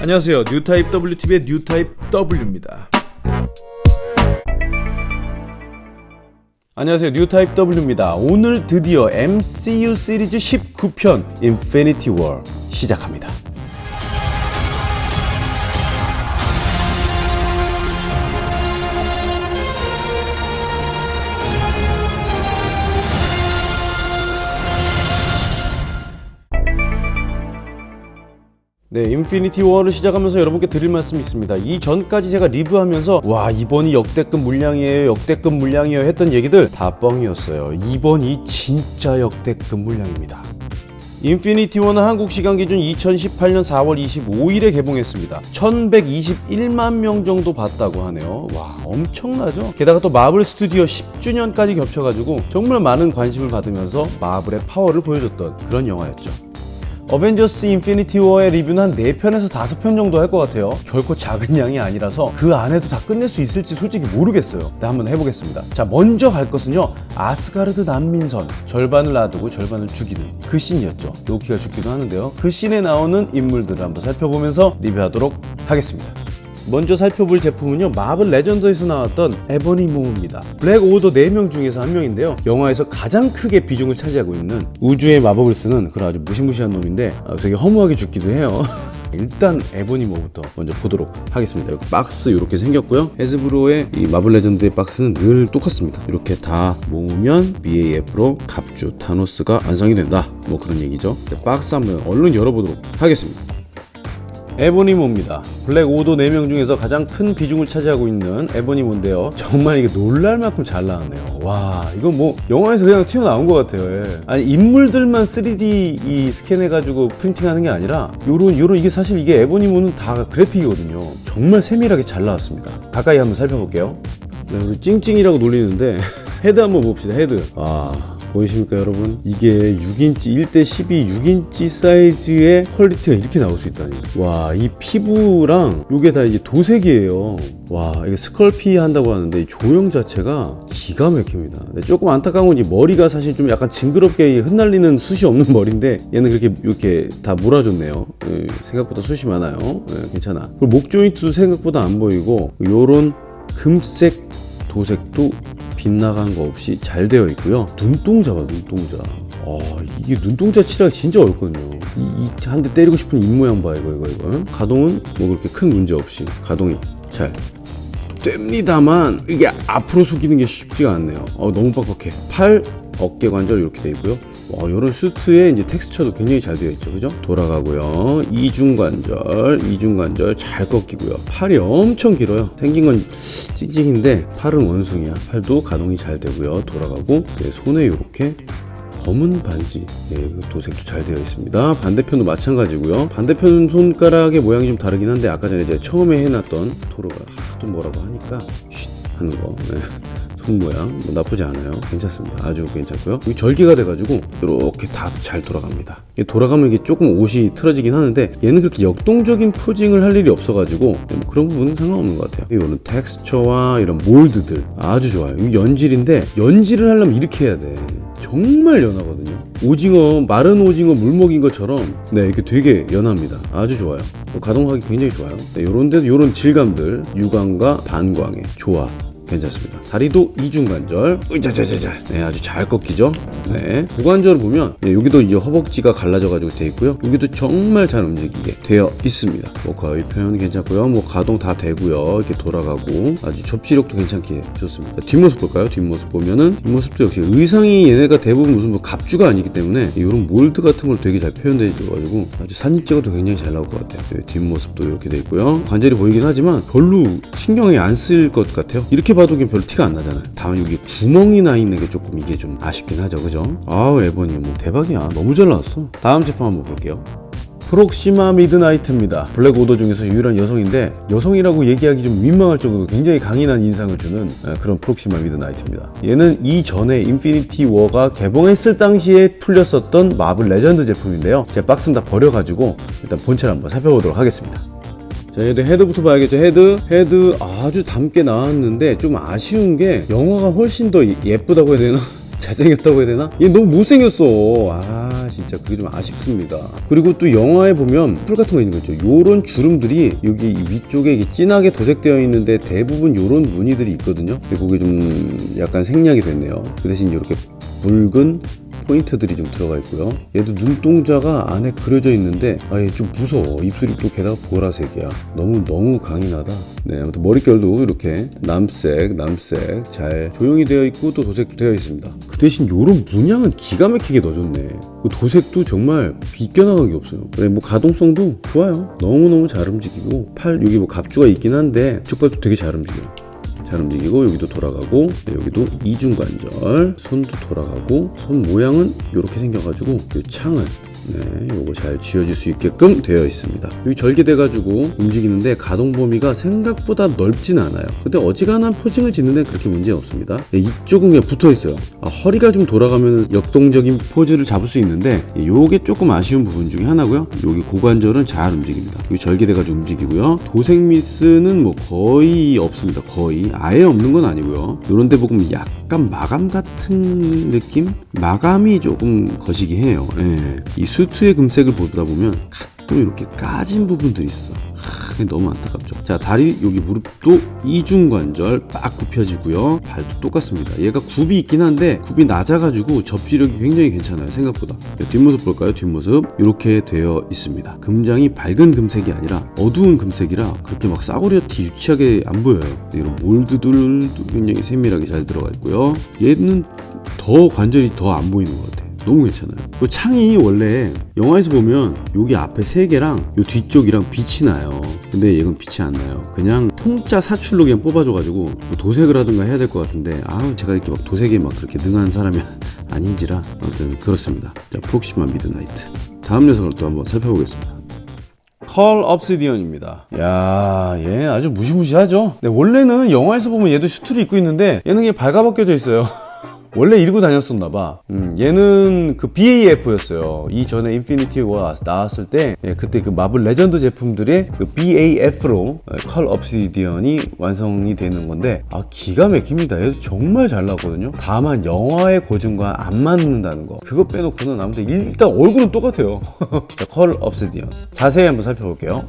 안녕하세요. 뉴타입 WTV의 뉴타입 W입니다. 안녕하세요. 뉴타입 W입니다. 오늘 드디어 MCU 시리즈 19편 인피니티 워 시작합니다 네, 인피니티 워를 시작하면서 여러분께 드릴 말씀이 있습니다. 이 전까지 제가 리뷰하면서 와 이번이 역대급 물량이에요, 역대급 물량이에요 했던 얘기들 다 뻥이었어요. 이번이 진짜 역대급 물량입니다. 인피니티 워는 한국 시간 기준 2018년 4월 25일에 개봉했습니다. 1121만 명 정도 봤다고 하네요. 와, 엄청나죠? 게다가 또 마블 스튜디오 10주년까지 겹쳐가지고 정말 많은 관심을 받으면서 마블의 파워를 보여줬던 그런 영화였죠. 어벤져스 인피니티 워의 리뷰는 한 4편에서 5편 정도 할 것 같아요. 결코 작은 양이 아니라서 그 안에도 다 끝낼 수 있을지 솔직히 모르겠어요. 네, 한번 해보겠습니다. 자 먼저 갈 것은요. 아스가르드 난민선. 절반을 놔두고 절반을 죽이는 그 씬이었죠. 로키가 죽기도 하는데요. 그 씬에 나오는 인물들을 한번 살펴보면서 리뷰하도록 하겠습니다 먼저 살펴볼 제품은요 마블 레전드에서 나왔던 에버니 모우입니다. 블랙 오더 4명 중에서 한 명인데요. 영화에서 가장 크게 비중을 차지하고 있는 우주의 마법을 쓰는 그런 아주 무시무시한 놈인데 아, 되게 허무하게 죽기도 해요. 일단 에버니 모부터 먼저 보도록 하겠습니다. 이렇게 박스 이렇게 생겼고요. 헤즈브로의 이 마블 레전드의 박스는 늘 똑같습니다. 이렇게 다 모으면 BAF로 갑주 타노스가 완성이 된다. 뭐 그런 얘기죠. 박스 한번 얼른 열어보도록 하겠습니다 에보니모입니다. 블랙 오더 4명 중에서 가장 큰 비중을 차지하고 있는 에보니모인데요. 정말 이게 놀랄 만큼 잘 나왔네요. 와, 이건 뭐 영화에서 그냥 튀어나온 것 같아요. 예. 아니 인물들만 3D 이 스캔해가지고 프린팅하는 게 아니라 요런 요런 이게 사실 이게 에보니모는 다 그래픽이거든요. 정말 세밀하게 잘 나왔습니다. 가까이 한번 살펴볼게요. 네, 찡찡이라고 놀리는데 헤드 한번 봅시다. 헤드. 아. 보이십니까 여러분? 이게 6인치 1대 12 6인치 사이즈의 퀄리티가 이렇게 나올 수 있다니. 와 이 피부랑 요게 다 이제 도색이에요. 와 이게 스컬피 한다고 하는데 이 조형 자체가 기가 막힙니다. 조금 안타까운 건이 머리가 사실 좀 약간 징그럽게 흩날리는 숱이 없는 머리인데 얘는 그렇게 이렇게 다 몰아줬네요. 예, 생각보다 숱이 많아요. 예, 괜찮아. 그리고 목 조인트도 생각보다 안 보이고 요런 금색 도색도 빗나간 거 없이 잘 되어 있고요. 눈동자 봐 눈동자. 아 이게 눈동자 칠하기 진짜 어렵거든요. 이한 대 때리고 싶은 입모양 봐 이거 이거 이거 가동은 뭐 그렇게 큰 문제 없이 가동이 잘 됩니다만 이게 앞으로 숙이는 게 쉽지가 않네요. 어, 너무 빡빡해. 팔 어깨 관절 이렇게 돼 있고요 와, 이런 슈트에 이제 텍스처도 굉장히 잘 되어 있죠. 그죠? 돌아가고요. 이중 관절 이중 관절 잘 꺾이고요. 팔이 엄청 길어요. 생긴 건 찡찡인데 팔은 원숭이야. 팔도 가동이 잘 되고요. 돌아가고 네, 손에 이렇게 검은 반지 네, 도색도 잘 되어 있습니다. 반대편도 마찬가지고요. 반대편 손가락의 모양이 좀 다르긴 한데 아까 전에 이제 처음에 해놨던 토로가 하도 뭐라고 하니까 쉿 하는 거. 네. 손 모양. 뭐 나쁘지 않아요. 괜찮습니다. 아주 괜찮고요. 여기 절개가 돼가지고 이렇게 다 잘 돌아갑니다. 돌아가면 이게 조금 옷이 틀어지긴 하는데 얘는 그렇게 역동적인 포징을 할 일이 없어가지고 뭐 그런 부분은 상관없는 것 같아요. 이거는 텍스처와 이런 몰드들 아주 좋아요. 이 연질인데 연질을 하려면 이렇게 해야 돼. 정말 연하거든요. 오징어 마른 오징어 물 먹인 것처럼 네 이렇게 되게 연합니다. 아주 좋아요. 가동하기 굉장히 좋아요. 네, 요런 데도 요런 질감들. 유광과 반광의 조합 괜찮습니다. 다리도 이중관절, 으자자자자, 네 아주 잘 꺾이죠. 네 고관절을 보면 네, 여기도 이제 허벅지가 갈라져 가지고 돼 있고요. 여기도 정말 잘 움직이게 되어 있습니다. 뭐 거의 표현 괜찮고요. 뭐 가동 다 되고요. 이렇게 돌아가고 아주 접지력도 괜찮게 좋습니다. 뒷모습 볼까요? 뒷모습 보면은 뒷모습도 역시 의상이 얘네가 대부분 무슨 뭐 갑주가 아니기 때문에 이런 몰드 같은 걸 되게 잘 표현돼 줘가지고 아주 사진 찍어도 굉장히 잘 나올 것 같아요. 네, 뒷모습도 이렇게 돼 있고요. 관절이 보이긴 하지만 별로 신경이 안 쓸 것 같아요. 이렇게 봐도 별로 티가 안 나잖아요 다만 여기 구멍이 나 있는 게 조금 이게 좀 아쉽긴 하죠 그죠 아우 에버니 모 대박이야 너무 잘 나왔어 다음 제품 한번 볼게요 프록시마 미드나이트입니다. 블랙 오더 중에서 유일한 여성인데 여성이라고 얘기하기 좀 민망할 정도로 굉장히 강인한 인상을 주는 그런 프록시마 미드나이트입니다. 얘는 이전에 인피니티 워가 개봉했을 당시에 풀렸었던 마블 레전드 제품인데요. 제 박스는 다 버려가지고 일단 본체를 한번 살펴보도록 하겠습니다. 자, 얘도 헤드부터 봐야겠죠. 헤드. 헤드 아주 닮게 나왔는데 좀 아쉬운 게 영화가 훨씬 더 예쁘다고 해야 되나? 잘생겼다고 해야 되나? 얘 너무 못생겼어. 아 진짜 그게 좀 아쉽습니다. 그리고 또 영화에 보면 뿔 같은 거 있는 거죠. 요런 주름들이 여기 위쪽에 이게 진하게 도색되어 있는데 대부분 요런 무늬들이 있거든요. 근데 그게 좀 약간 생략이 됐네요. 그 대신 이렇게 붉은 포인트들이 좀 들어가 있고요. 얘도 눈동자가 안에 그려져 있는데 아예 좀 무서워. 입술이 또 게다가 보라색이야. 너무 너무 강인하다. 네, 아무튼 머릿결도 이렇게 남색, 남색 잘 조용히 되어 있고 또 도색도 되어 있습니다. 그 대신 요런 문양은 기가 막히게 넣어줬네. 그 도색도 정말 비껴나가기 없어요. 그래 뭐 가동성도 좋아요. 너무 너무 잘 움직이고 팔 여기 뭐 갑주가 있긴 한데 쪽발도 되게 잘 움직여요. 잘 움직이고 여기도 돌아가고 네, 여기도 이중관절 손도 돌아가고 손 모양은 이렇게 생겨가지고 이 창을 네, 요거 잘 쥐어질 수 있게끔 되어 있습니다. 여기 절개돼 가지고 움직이는데 가동 범위가 생각보다 넓진 않아요. 근데 어지간한 포징을 짓는 데 그렇게 문제 없습니다. 네, 이쪽은 그냥 붙어 있어요. 아, 허리가 좀 돌아가면 역동적인 포즈를 잡을 수 있는데 예, 요게 조금 아쉬운 부분 중에 하나고요. 여기 고관절은 잘 움직입니다. 여기 절개돼 가지고 움직이고요. 도색 미스는 뭐 거의 없습니다. 거의 아예 없는 건 아니고요. 요런 데 보면 약간 마감 같은 느낌? 마감이 조금 거시기 해요. 예. 이 수트의 금색을 보다 보면 가끔 이렇게 까진 부분들이 있어. 너무 안타깝죠. 자, 다리 여기 무릎도 이중관절 빡 굽혀지고요. 발도 똑같습니다. 얘가 굽이 있긴 한데 굽이 낮아가지고 접지력이 굉장히 괜찮아요. 생각보다. 네, 뒷모습 볼까요? 뒷모습 이렇게 되어 있습니다. 금장이 밝은 금색이 아니라 어두운 금색이라 그렇게 막 싸구려티 유치하게 안 보여요. 네, 이런 몰드들도 굉장히 세밀하게 잘 들어가 있고요. 얘는 더 관절이 더 안 보이는 것 같아요. 너무 괜찮아요. 그 창이 원래 영화에서 보면 여기 앞에 세 개랑 요 뒤쪽이랑 빛이 나요. 근데 얘는 빛이 안 나요. 그냥 통짜 사출로 그냥 뽑아줘가지고 뭐 도색을 하든가 해야 될 것 같은데 아 제가 이렇게 막 도색에 막 그렇게 능한 사람이 아닌지라 아무튼 그렇습니다. 자 프록시마 미드나이트. 다음 녀석을 또 한번 살펴보겠습니다. 컬 업시디언입니다. 야, 얘 아주 무시무시하죠? 네, 원래는 영화에서 보면 얘도 슈트를 입고 있는데 얘는 그냥 발가벗겨져 있어요. 원래 이러고 다녔었나 봐. 음, 얘는 그 BAF였어요. 이전에 인피니티가 나왔을 때 예, 그때 그 마블 레전드 제품들의 그 BAF로 컬 업시디언이 완성이 되는 건데 아 기가 막힙니다. 얘도 정말 잘 나왔거든요. 다만 영화의 고증과 안 맞는다는 거. 그거 빼놓고는 아무튼 일단 얼굴은 똑같아요. 자, 컬 업시디언. 자세히 한번 살펴볼게요.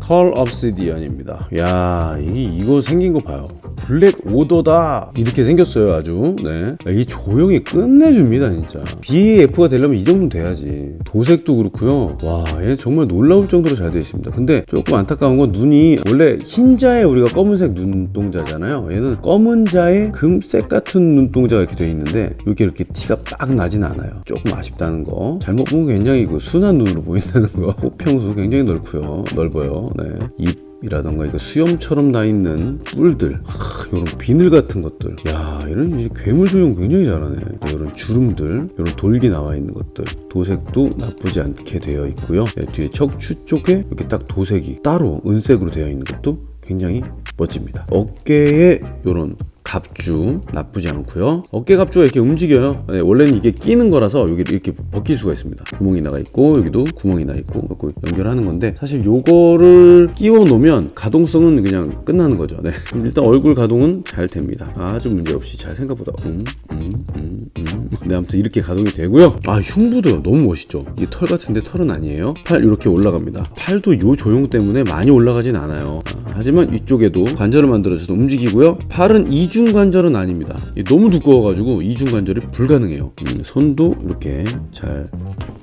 컬 업시디언입니다. 야, 이게 이거 생긴 거 봐요. 블랙 오더다. 이렇게 생겼어요 아주. 네. 이 조형이 끝내줍니다 진짜. BAF가 되려면 이 정도는 돼야지. 도색도 그렇고요. 와 얘 정말 놀라울 정도로 잘 되어 있습니다. 근데 조금 안타까운 건 눈이 원래 흰자에 우리가 검은색 눈동자잖아요. 얘는 검은 자에 금색 같은 눈동자가 이렇게 되어 있는데 이렇게 이렇게 티가 빡 나진 않아요. 조금 아쉽다는 거. 잘못 보면 굉장히 그 순한 눈으로 보인다는 거. 호평수 굉장히 넓고요. 넓어요 네. 입 이라던가 이거 수염처럼 나 있는 뿔들 하, 이런 비늘 같은 것들. 야 이런 괴물 조형 굉장히 잘하네. 이런 주름들 이런 돌기 나와 있는 것들. 도색도 나쁘지 않게 되어 있고요. 네, 뒤에 척추 쪽에 이렇게 딱 도색이 따로 은색으로 되어 있는 것도 굉장히 멋집니다. 어깨에 이런 갑주 나쁘지 않고요. 어깨 갑주가 이렇게 움직여요. 네, 원래는 이게 끼는 거라서 여기 이렇게 벗길 수가 있습니다. 구멍이 나가 있고 여기도 구멍이 나 있고 이렇게 연결하는 건데 사실 요거를 끼워 놓으면 가동성은 그냥 끝나는 거죠. 네. 일단 얼굴 가동은 잘 됩니다. 아주 문제없이 잘 생각보다 음, 음, 음, 음. 네 아무튼 이렇게 가동이 되고요. 아 흉부도 너무 멋있죠. 이 털 같은데 털은 아니에요. 팔 이렇게 올라갑니다. 팔도 요 조형 때문에 많이 올라가진 않아요. 아, 하지만 이쪽에도 관절을 만들어줘서 움직이고요. 팔은 이중 이중관절은 아닙니다. 너무 두꺼워가지고 이중관절이 불가능해요. 음, 손도 이렇게 잘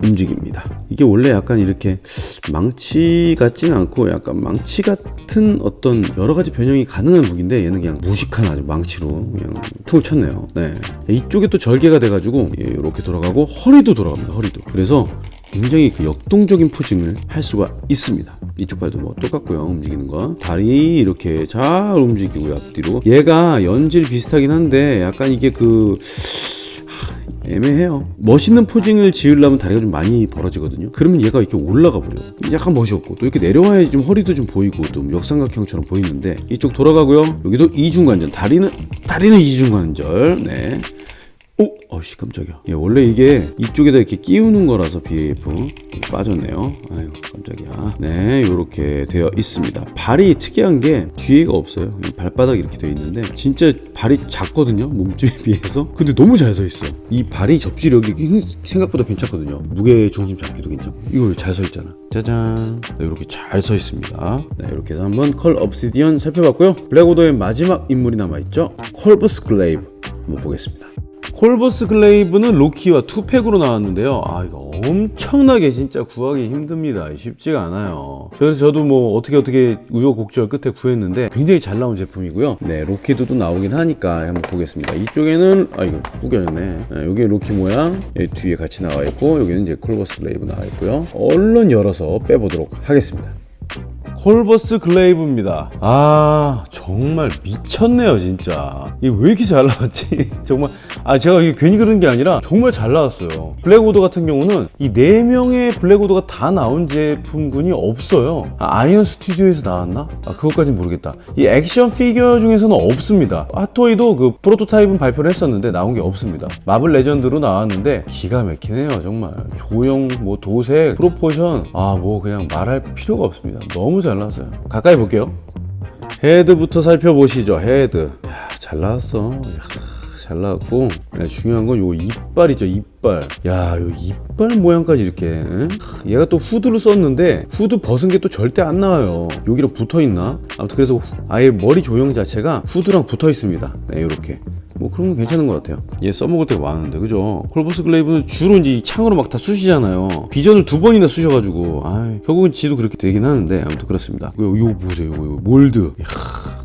움직입니다. 이게 원래 약간 이렇게 망치 같진 않고 약간 망치 같은 어떤 여러 가지 변형이 가능한 무기인데 얘는 그냥 무식한 아주 망치로 그냥 툭을 쳤네요. 네. 이쪽에 또 절개가 돼가지고 이렇게 돌아가고 허리도 돌아갑니다. 허리도. 그래서 굉장히 그 역동적인 포징을 할 수가 있습니다. 이쪽 발도 뭐 똑같고요. 움직이는 거. 다리 이렇게 잘 움직이고요. 앞뒤로. 얘가 연질 비슷하긴 한데 약간 이게 그 애매해요. 멋있는 포징을 지으려면 다리가 좀 많이 벌어지거든요. 그러면 얘가 이렇게 올라가 버려. 약간 멋이 없고 또 이렇게 내려와야지 좀 허리도 좀 보이고 좀 역삼각형처럼 보이는데 이쪽 돌아가고요. 여기도 이중관절. 다리는 다리는 이중관절. 네. 오, 어씨 깜짝이야. 예, 원래 이게 이쪽에다 이렇게 끼우는 거라서 BAF 빠졌네요. 아유 깜짝이야. 네, 이렇게 되어 있습니다. 발이 특이한 게 뒤에가 없어요. 이 발바닥 이렇게 되어 있는데 진짜 발이 작거든요. 몸집에 비해서. 근데 너무 잘 서 있어. 이 발이 접지력이 생각보다 괜찮거든요. 무게 중심 잡기도 괜찮고. 이거 잘 서 있잖아. 짜잔. 네, 이렇게 잘 서 있습니다. 네, 이렇게 해서 한번 컬 업시디언 살펴봤고요. 블랙오더의 마지막 인물이 남아 있죠. 콜버스 글레이브 한번 보겠습니다. 콜버스 글레이브는 로키와 two pack으로 나왔는데요. 아 이거 엄청나게 진짜 구하기 힘듭니다. 쉽지가 않아요. 그래서 저도 뭐 어떻게 어떻게 우여곡절 끝에 구했는데 굉장히 잘 나온 제품이고요. 네, 로키도 나오긴 하니까 한번 보겠습니다. 이쪽에는 아 이거 구겨졌네. 네, 여기 로키 모양 여기 뒤에 같이 나와 있고 여기는 이제 콜버스 글레이브 나와 있고요. 얼른 열어서 빼보도록 하겠습니다. 콜버스 글레이브입니다. 아 정말 미쳤네요 진짜. 이게 왜 이렇게 잘 나왔지? 정말 아 제가 이게 괜히 그런 게 아니라 정말 잘 나왔어요. 블랙오더 같은 경우는 이 네 명의 블랙오더가 다 나온 제품군이 없어요. 아이언 스튜디오에서 나왔나? 아 그것까진 모르겠다. 이 액션 피규어 중에서는 없습니다. 핫토이도 그 프로토타입은 발표를 했었는데 나온 게 없습니다. 마블 레전드로 나왔는데 기가 막히네요 정말. 조형 뭐 도색 proportion 아 뭐 그냥 말할 필요가 없습니다. 너무 잘 나왔어요. 가까이 볼게요. 헤드부터 살펴보시죠. 헤드. 야, 잘 나왔어. 야, 잘 나왔고 야, 중요한 건 요 이빨이죠. 이빨. 야, 요 이빨 모양까지 이렇게. 응? 하, 얘가 또 후드를 썼는데 후드 벗은 게 또 절대 안 나와요. 여기랑 붙어 있나? 아무튼 그래서 후- 아예 머리 조형 자체가 후드랑 붙어 있습니다. 네, 이렇게. 뭐 그런 건 괜찮은 것 같아요. 얘 써먹을 때가 많은데 그죠? 콜버스 글레이브는 주로 이제 이 창으로 막 다 쑤시잖아요. 비전을 두 번이나 쑤셔가지고 아 결국은 지도 그렇게 되긴 하는데 아무튼 그렇습니다. 이거 보세요, 이거, 이거 몰드. 이야,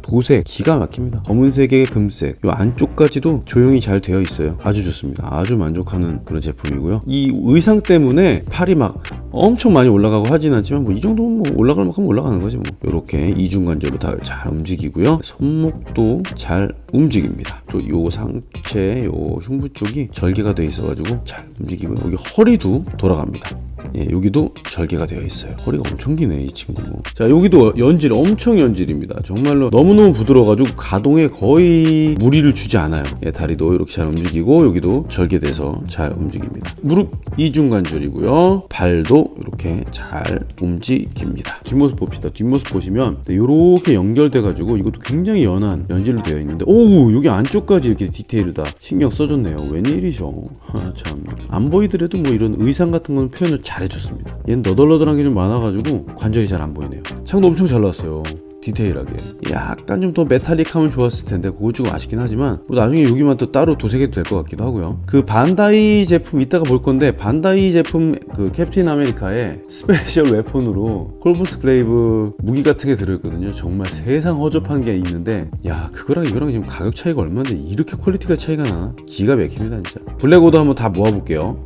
도색 기가 막힙니다. 검은색에 금색. 이 안쪽까지도 조형이 잘 되어 있어요. 아주 좋습니다. 아주 만족하는 그런 제품이고요. 이 의상 때문에 팔이 막 엄청 많이 올라가고 하진 않지만 뭐 이 정도면 뭐 올라갈 만큼 올라가는 거지 뭐. 이렇게 이중관절로 다 잘 움직이고요. 손목도 잘 움직입니다. 또 요 상체 요 흉부 쪽이 절개가 되어 있어 가지고 잘 움직이고 여기 허리도 돌아갑니다. 예, 여기도 절개가 되어 있어요. 허리가 엄청 기네 이 친구. 자 여기도 연질 엄청 연질입니다. 정말로 너무너무 부드러워가지고 가동에 거의 무리를 주지 않아요. 예, 다리도 이렇게 잘 움직이고 여기도 절개돼서 잘 움직입니다. 무릎 이중관절이고요. 발도 이렇게 잘 움직입니다. 뒷모습 봅시다. 뒷모습 보시면 이렇게 연결돼가지고 이것도 굉장히 연한 연질로 되어 있는데 오 여기 안쪽까지 이렇게 디테일을 다 신경 써줬네요. 웬일이셔. 아, 참. 안 보이더라도 뭐 이런 의상 같은 건 표현을 잘 해줬습니다. 얘는 너덜너덜한 게 좀 많아가지고 관절이 잘 안 보이네요. 창도 엄청 잘 나왔어요. 디테일하게 약간 좀 더 metallic하면 좋았을 텐데 그건 좀 아쉽긴 하지만 뭐 나중에 여기만 또 따로 도색해도 될 것 같기도 하고요 그 반다이 제품 이따가 볼 건데 반다이 제품 그 캡틴 아메리카의 special weapon으로 콜버스 글레이브 무기 같은 게 들어있거든요 정말 세상 허접한 게 있는데 야 그거랑 이거랑 지금 가격 차이가 얼마인데 이렇게 quality가 차이가 나나 기가 막힙니다 진짜 블랙오더 한번 다 모아볼게요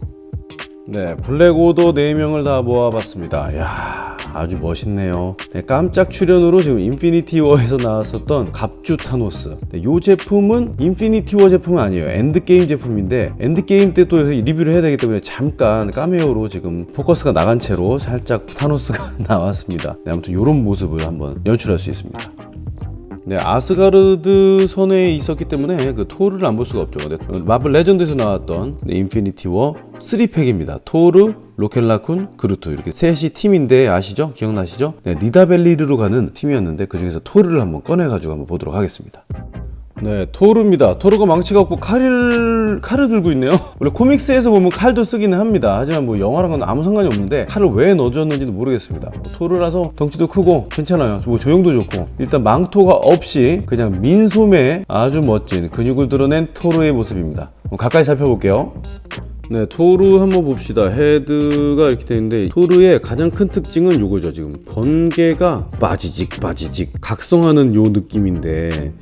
네, 블랙오더 4명을 다 모아봤습니다. 야 아주 멋있네요. 네, 깜짝 출연으로 지금 인피니티 워에서 나왔었던 갑주 타노스. 네, 이 제품은 인피니티 워 제품은 아니에요. 엔드게임 제품인데, 엔드게임 때 또 리뷰를 해야 되기 때문에 잠깐 카메오로 지금 포커스가 나간 채로 살짝 타노스가 나왔습니다. 네, 아무튼 이런 모습을 한번 연출할 수 있습니다. 네, 아스가르드 선에 있었기 때문에 그 토르를 안 볼 수가 없죠. 네, 마블 레전드에서 나왔던 네, 인피니티 워 3팩입니다. 토르, 로켓라쿤, 그루트 이렇게 셋이 팀인데 아시죠? 기억나시죠? 네, 니다벨리르로 가는 팀이었는데 그 중에서 토르를 한번 꺼내가지고 한번 보도록 하겠습니다. 네, 토르입니다. 토르가 망치가 없고 칼을 칼을 들고 있네요. 원래 코믹스에서 보면 칼도 쓰기는 합니다. 하지만 뭐 영화랑은 아무 상관이 없는데 칼을 왜 넣어줬는지도 모르겠습니다. 뭐 토르라서 덩치도 크고 괜찮아요. 뭐 조형도 좋고 일단 망토가 없이 그냥 민소매 아주 멋진 근육을 드러낸 토르의 모습입니다. 뭐 가까이 살펴볼게요. 네, 토르 한번 봅시다. 헤드가 이렇게 되는데 토르의 가장 큰 특징은 요거죠. 지금 번개가 빠지직 빠지직 각성하는 요 느낌인데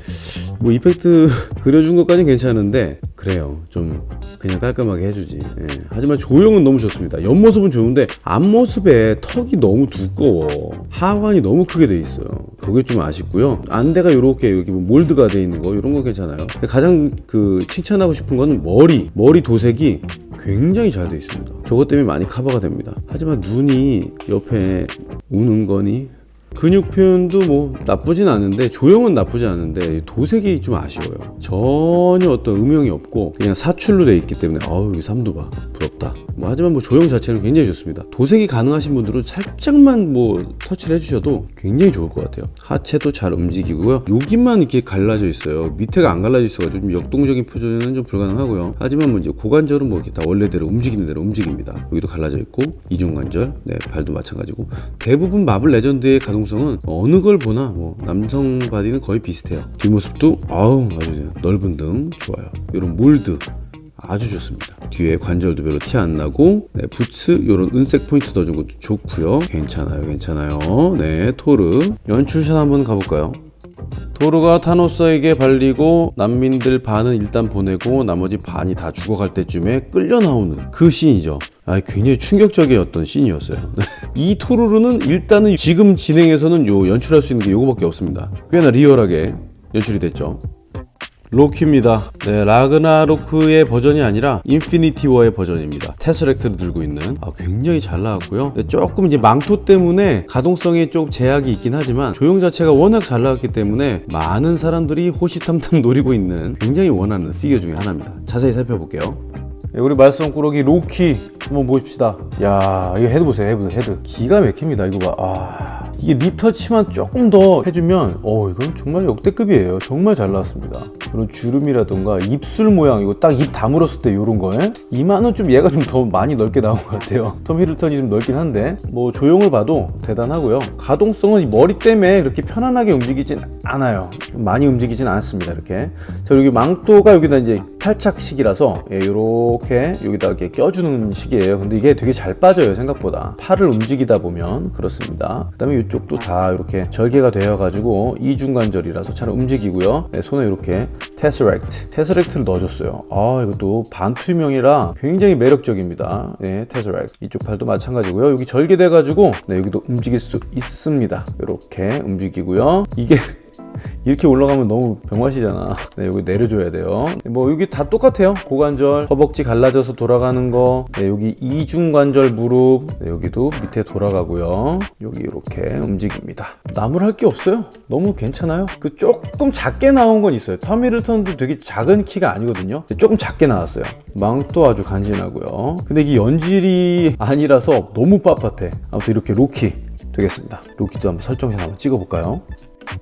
뭐 이펙트 그려준 것까지는 괜찮은데 그래요. 좀 그냥 깔끔하게 해주지. 예. 하지만 조형은 너무 좋습니다. 옆모습은 좋은데 앞모습에 턱이 너무 두꺼워. 하관이 너무 크게 돼 있어요. 그게 좀 아쉽고요. 안대가 이렇게 여기 뭐 몰드가 돼 있는 거 이런 거 괜찮아요. 가장 그 칭찬하고 싶은 거는 머리. 머리 도색이 굉장히 잘 돼 있습니다. 저것 때문에 많이 커버가 됩니다. 하지만 눈이 옆에 우는 거니 근육 표현도 뭐 나쁘진 않은데 조형은 나쁘지 않은데 도색이 좀 아쉬워요 전혀 어떤 음영이 없고 그냥 사출로 돼 있기 때문에 아우 여기 삼두 봐 부럽다. 뭐 하지만 뭐 조형 자체는 굉장히 좋습니다. 도색이 가능하신 분들은 살짝만 뭐 터치를 해주셔도 굉장히 좋을 것 같아요. 하체도 잘 움직이고요. 여기만 이렇게 갈라져 있어요. 밑에가 안 갈라져 있어가지고 좀 역동적인 표정은 좀 불가능하고요. 하지만 뭐 이제 고관절은 뭐 이렇게 다 원래대로 움직이는 대로 움직입니다. 여기도 갈라져 있고 이중관절 네 발도 마찬가지고. 대부분 마블 레전드의 가동성은 어느 걸 보나 뭐 남성 바디는 거의 비슷해요. 뒷모습도 아우 아주 넓은 등 좋아요. 이런 몰드 아주 좋습니다. 뒤에 관절도 별로 티 안 나고 네, 부츠 이런 은색 포인트 넣어준 것도 좋고요. 괜찮아요, 괜찮아요. 네, 토르 연출샷 한번 가볼까요? 토르가 타노스에게 발리고 난민들 반은 일단 보내고 나머지 반이 다 죽어갈 때쯤에 끌려 나오는 그 씬이죠. 아, 굉장히 충격적이었던 씬이었어요. 이 토르는 일단은 지금 진행에서는 요 연출할 수 있는 게 요거밖에 없습니다. 꽤나 리얼하게 연출이 됐죠. 로키입니다. 네, 라그나로크의 버전이 아니라 인피니티 워의 버전입니다. 테서렉트를 들고 있는 아, 굉장히 잘 나왔고요. 네, 조금 이제 망토 때문에 가동성에 좀 제약이 있긴 하지만 조형 자체가 워낙 잘 나왔기 때문에 많은 사람들이 호시탐탐 노리고 있는 굉장히 원하는 피규어 중에 하나입니다. 자세히 살펴볼게요. 네, 우리 말썽꾸러기 로키 한번 보십시다. 야, 이거 헤드 보세요. 헤드, 헤드. 기가 막힙니다. 이거 봐. 아. 이게 리터치만 조금 더 해주면 어 이건 정말 역대급이에요. 정말 잘 나왔습니다. 그런 주름이라던가 입술 모양 이거 딱 입 다물었을 때 이런 거에? 이마는 좀 얘가 좀 더 많이 넓게 나온 것 같아요. 톰 히들스턴이 좀 넓긴 한데. 뭐 조형을 봐도 대단하고요. 가동성은 이 머리 때문에 그렇게 편안하게 움직이진 않아요. 많이 움직이진 않습니다 이렇게. 자 여기 망토가 여기다 이제 탈착식이라서 예, 이렇게 여기다 이렇게 껴주는 식이에요. 근데 이게 되게 잘 빠져요 생각보다. 팔을 움직이다 보면. 그렇습니다. 그 다음에 이쪽도 다 이렇게 절개가 되어 가지고 이중관절이라서 잘 움직이고요. 네, 손에 이렇게 테스렉트 테스렉트를 넣어줬어요. 아 이것도 반투명이라 굉장히 매력적입니다. 네 테스렉트. 이쪽 팔도 마찬가지고요. 여기 절개돼 가지고 네, 여기도 움직일 수 있습니다. 이렇게 움직이고요. 이게 이렇게 올라가면 너무 병맛이잖아. 네, 여기 내려줘야 돼요. 뭐 여기 다 똑같아요. 고관절 허벅지 갈라져서 돌아가는 거. 네, 여기 이중관절 무릎. 네, 여기도 밑에 돌아가고요. 여기 이렇게 움직입니다. 나무를 할 게 없어요. 너무 괜찮아요. 그 조금 작게 나온 건 있어요. 터미를턴도 되게 작은 키가 아니거든요. 조금 작게 나왔어요. 망도 아주 간지나고요. 근데 이게 연질이 아니라서 너무 빳빳해. 아무튼 이렇게 로키 되겠습니다. 로키도 한번 설정해서 한번 찍어볼까요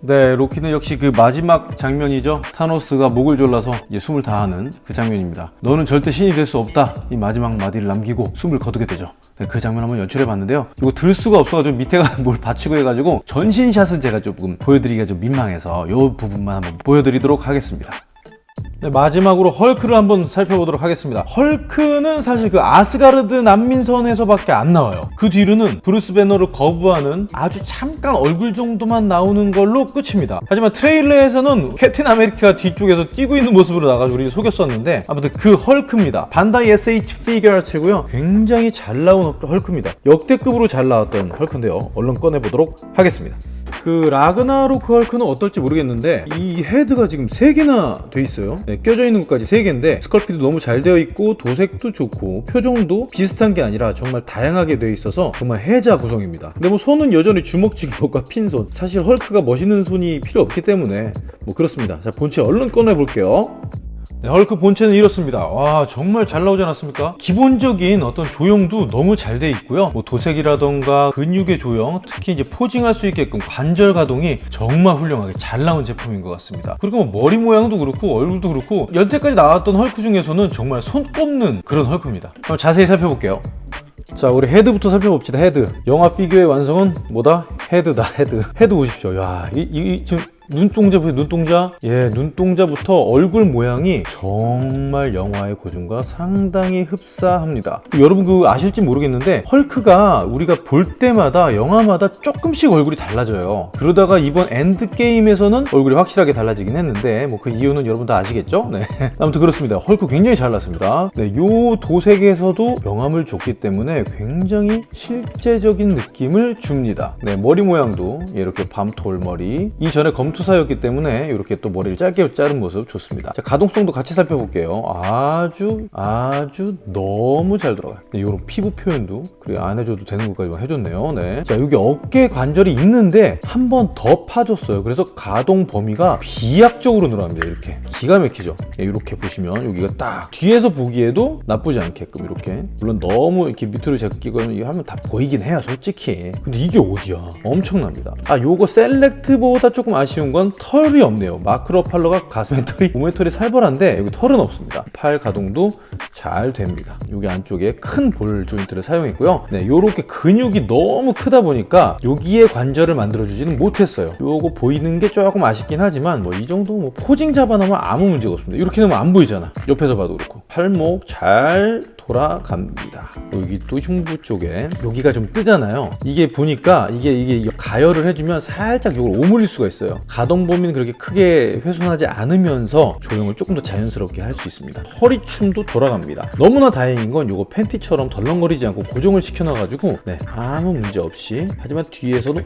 네, 로키는 역시 그 마지막 장면이죠. 타노스가 목을 졸라서 이제 숨을 다하는 그 장면입니다. 너는 절대 신이 될 수 없다. 이 마지막 마디를 남기고 숨을 거두게 되죠. 네, 그 장면 한번 연출해 봤는데요. 이거 들 수가 없어가지고 밑에가 뭘 받치고 해가지고 전신샷은 제가 조금 보여드리기가 좀 민망해서 이 부분만 한번 보여드리도록 하겠습니다. 네, 마지막으로 헐크를 한번 살펴보도록 하겠습니다. 헐크는 사실 그 아스가르드 난민선에서밖에 안 나와요. 그 뒤로는 브루스 배너를 거부하는 아주 잠깐 얼굴 정도만 나오는 걸로 끝입니다. 하지만 트레일러에서는 캡틴 아메리카가 뒤쪽에서 뛰고 있는 모습으로 나가지고 우리 속였었는데 아무튼 그 헐크입니다. 반다이 SH 피규어츠고요. 굉장히 잘 나온 헐크입니다. 역대급으로 잘 나왔던 헐크인데요. 얼른 꺼내보도록 하겠습니다. 그 라그나로크 헐크는 어떨지 모르겠는데 이 헤드가 지금 3개나 돼 있어요. 네, 껴져 있는 것까지 3개인데 sculpt도 너무 잘 되어 있고 도색도 좋고 표정도 비슷한 게 아니라 정말 다양하게 되어 있어서 정말 혜자 구성입니다. 근데 뭐 손은 여전히 주먹쥐기와 핀손. 사실 헐크가 멋있는 손이 필요 없기 때문에 뭐 그렇습니다. 자 본체 얼른 꺼내 볼게요 네, 헐크 본체는 이렇습니다. 와 정말 잘 나오지 않았습니까? 기본적인 어떤 조형도 너무 잘 돼 있고요. 뭐 도색이라던가 근육의 조형 특히 이제 posing할 수 있게끔 관절 가동이 정말 훌륭하게 잘 나온 제품인 것 같습니다. 그리고 뭐 머리 모양도 그렇고 얼굴도 그렇고 여태까지 나왔던 헐크 중에서는 정말 손 꼽는 그런 헐크입니다. 한번 자세히 살펴볼게요. 자 우리 헤드부터 살펴봅시다. 헤드. 영화 피규어의 완성은 뭐다? 헤드다 헤드. 헤드 보십시오. 야 이, 이 지금 눈동자 보세요 눈동자? 예 눈동자부터 얼굴 모양이 정말 영화의 고증과 상당히 흡사합니다. 여러분 그 아실지 모르겠는데 헐크가 우리가 볼 때마다 영화마다 조금씩 얼굴이 달라져요. 그러다가 이번 엔드게임에서는 얼굴이 확실하게 달라지긴 했는데 뭐 그 이유는 여러분 다 아시겠죠? 네. 아무튼 그렇습니다. 헐크 굉장히 잘 났습니다. 네, 요 도색에서도 명암을 줬기 때문에 굉장히 실제적인 느낌을 줍니다. 네 머리 모양도 이렇게 밤톨 머리. 이전에 검토 투사였기 때문에 이렇게 또 머리를 짧게 자른 모습 좋습니다. 자, 가동성도 같이 살펴볼게요. 아주 아주 너무 잘 들어가요. 네, 이런 피부 표현도 그리고 안 해줘도 되는 것까지 해줬네요. 네. 자 여기 어깨 관절이 있는데 한 번 더 파줬어요. 그래서 가동 범위가 비약적으로 늘어납니다. 이렇게 기가 막히죠. 네, 이렇게 보시면 여기가 딱 뒤에서 보기에도 나쁘지 않게끔 이렇게 물론 너무 이렇게 밑으로 제끼거나 이거 하면 다 보이긴 해요. 솔직히. 근데 이게 어디야? 엄청납니다. 아 요거 셀렉트보다 조금 아쉬운 건 털이 없네요. 마크로 팔러가 가슴에 털이 몸에 털이 살벌한데 여기 털은 없습니다. 팔 가동도 잘 됩니다. 여기 안쪽에 큰 볼 조인트를 사용했고요. 네, 요렇게 근육이 너무 크다 보니까 여기에 관절을 만들어주지는 못했어요. 요거 보이는 게 조금 아쉽긴 하지만 뭐 이 정도 뭐 포징 잡아놓으면 아무 문제가 없습니다. 이렇게 놓으면 안 보이잖아. 옆에서 봐도 그렇고. 팔목 잘 돌아갑니다. 여기 또 흉부 쪽에 여기가 좀 뜨잖아요. 이게 보니까 이게 이게 가열을 해주면 살짝 이걸 오물릴 수가 있어요. 가동 범위는 그렇게 크게 훼손하지 않으면서 조형을 조금 더 자연스럽게 할 수 있습니다. 허리춤도 돌아갑니다. 너무나 다행인 건 이거 팬티처럼 덜렁거리지 않고 고정을 시켜놔가지고 네, 아무 문제 없이 하지만 뒤에서는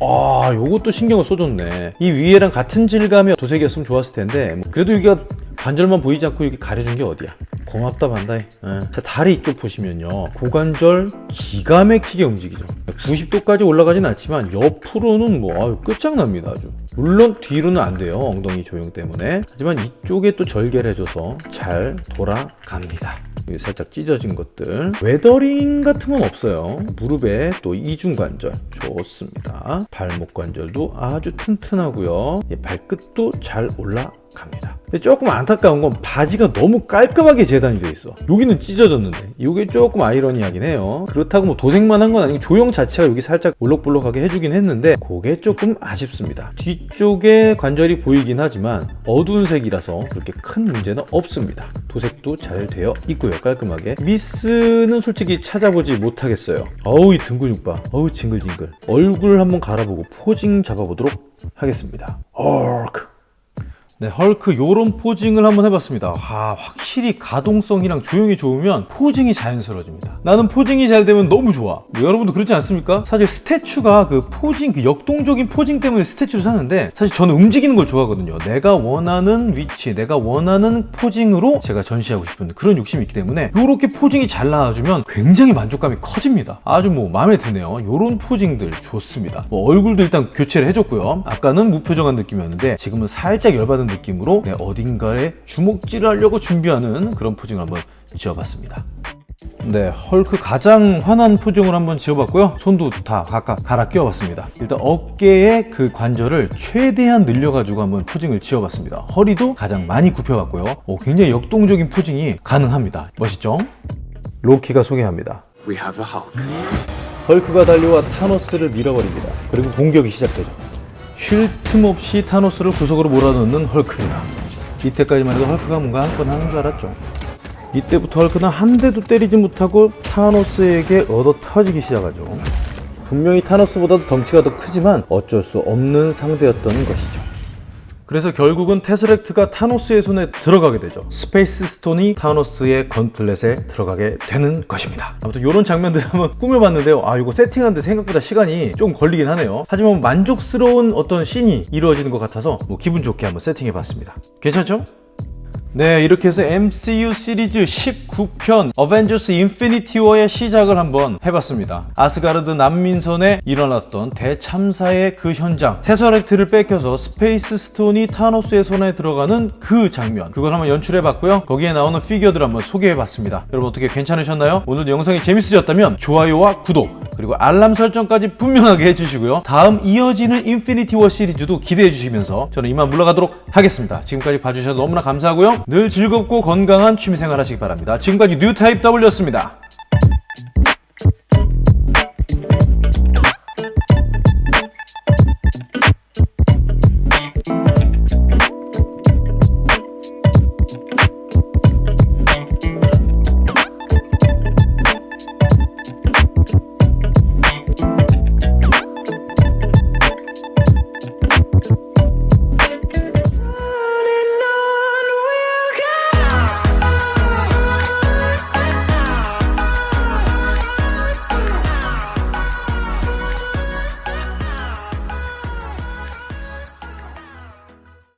오, 아 요것도 신경을 써줬네. 이 위에랑 같은 질감의 도색이었으면 좋았을 텐데 뭐 그래도 여기가 관절만 보이지 않고 이렇게 가려준 게 어디야? 고맙다 반다이. 예. 자 다리 이쪽 보시면요, 고관절 기가 막히게 움직이죠. 90도까지 올라가진 않지만 옆으로는 뭐 아유, 끝장납니다 아주. 물론 뒤로는 안 돼요 엉덩이 조형 때문에. 하지만 이쪽에 또 절개를 해줘서 잘 돌아갑니다. 살짝 찢어진 것들. weathering 같은 건 없어요. 무릎에 또 이중관절. 좋습니다. 발목 관절도 아주 튼튼하고요. 예, 발끝도 잘 올라갑니다. 근데 조금 안타까운 건 바지가 너무 깔끔하게 재단이 돼 있어. 여기는 찢어졌는데. 이게 조금 아이러니하긴 해요. 그렇다고 뭐 도색만 한 건 아니고 조형 자체가 여기 살짝 볼록볼록하게 해주긴 했는데 그게 조금 아쉽습니다. 뒤 쪽에 관절이 보이긴 하지만 어두운 색이라서 그렇게 큰 문제는 없습니다. 도색도 잘 되어 있고요 깔끔하게. 미스는 솔직히 찾아보지 못하겠어요. 어우 이 등 근육 봐 어우 징글징글. 얼굴 한번 갈아보고 posing 잡아보도록 하겠습니다. 헐크 네, 헐크 요런 posing을 한번 해봤습니다. 아, 확실히 가동성이랑 조형이 좋으면 posing이 자연스러워집니다. 나는 posing이 잘 되면 너무 좋아. 뭐 여러분도 그렇지 않습니까? 사실 statue가 그 posing, 그 역동적인 posing 때문에 statue를 사는데 사실 저는 움직이는 걸 좋아하거든요. 내가 원하는 위치, 내가 원하는 포징으로 제가 전시하고 싶은 그런 욕심이 있기 때문에 요렇게 포징이 잘 나와주면 굉장히 만족감이 커집니다. 아주 뭐 마음에 드네요. 요런 포징들 좋습니다. 뭐 얼굴도 일단 교체를 해줬고요. 아까는 무표정한 느낌이었는데 지금은 살짝 열받은 느낌으로 네, 어딘가에 주먹질을 하려고 준비하는 그런 포징을 한번 지어봤습니다. 네, 헐크 가장 환한 표정을 한번 지어봤고요. 손도 다 각각 갈아 끼워봤습니다. 일단 어깨의 그 관절을 최대한 늘려가지고 한번 포징을 지어봤습니다. 허리도 가장 많이 굽혀봤고요. 오, 굉장히 역동적인 포징이 가능합니다. 멋있죠? 로키가 소개합니다. We have a Hulk. 헐크가 달려와 타노스를 밀어버립니다. 그리고 공격이 시작되죠. 쉴 틈 없이 타노스를 구석으로 몰아넣는 헐크입니다. 이때까지만 해도 헐크가 뭔가 한 건 하는 줄 알았죠. 이때부터 헐크는 한 대도 때리지 못하고 타노스에게 얻어 터지기 시작하죠. 분명히 타노스보다도 덩치가 더 크지만 어쩔 수 없는 상대였던 것이죠. 그래서 결국은 테서렉트가 타노스의 손에 들어가게 되죠. 스페이스 스톤이 타노스의 gauntlet에 들어가게 되는 것입니다. 아무튼 이런 장면들 한번 꾸며봤는데요. 아 이거 세팅하는데 생각보다 시간이 좀 걸리긴 하네요. 하지만 만족스러운 어떤 씬이 이루어지는 것 같아서 뭐 기분 좋게 한번 세팅해봤습니다. 괜찮죠? 네 이렇게 해서 MCU 시리즈 19편 어벤져스 인피니티 워의 시작을 한번 해봤습니다. 아스가르드 난민선에 일어났던 대참사의 그 현장. 테서렉트를 뺏겨서 스페이스 스톤이 타노스의 손에 들어가는 그 장면. 그걸 한번 연출해봤고요. 거기에 나오는 피규어들 한번 소개해봤습니다. 여러분 어떻게 괜찮으셨나요? 오늘도 영상이 재밌으셨다면 좋아요와 구독 그리고 알람 설정까지 분명하게 해주시고요. 다음 이어지는 인피니티 워 시리즈도 기대해 주시면서 저는 이만 물러가도록 하겠습니다. 지금까지 봐주셔서 너무나 감사하고요 늘 즐겁고 건강한 취미생활 하시기 바랍니다. 지금까지 뉴타입 W였습니다.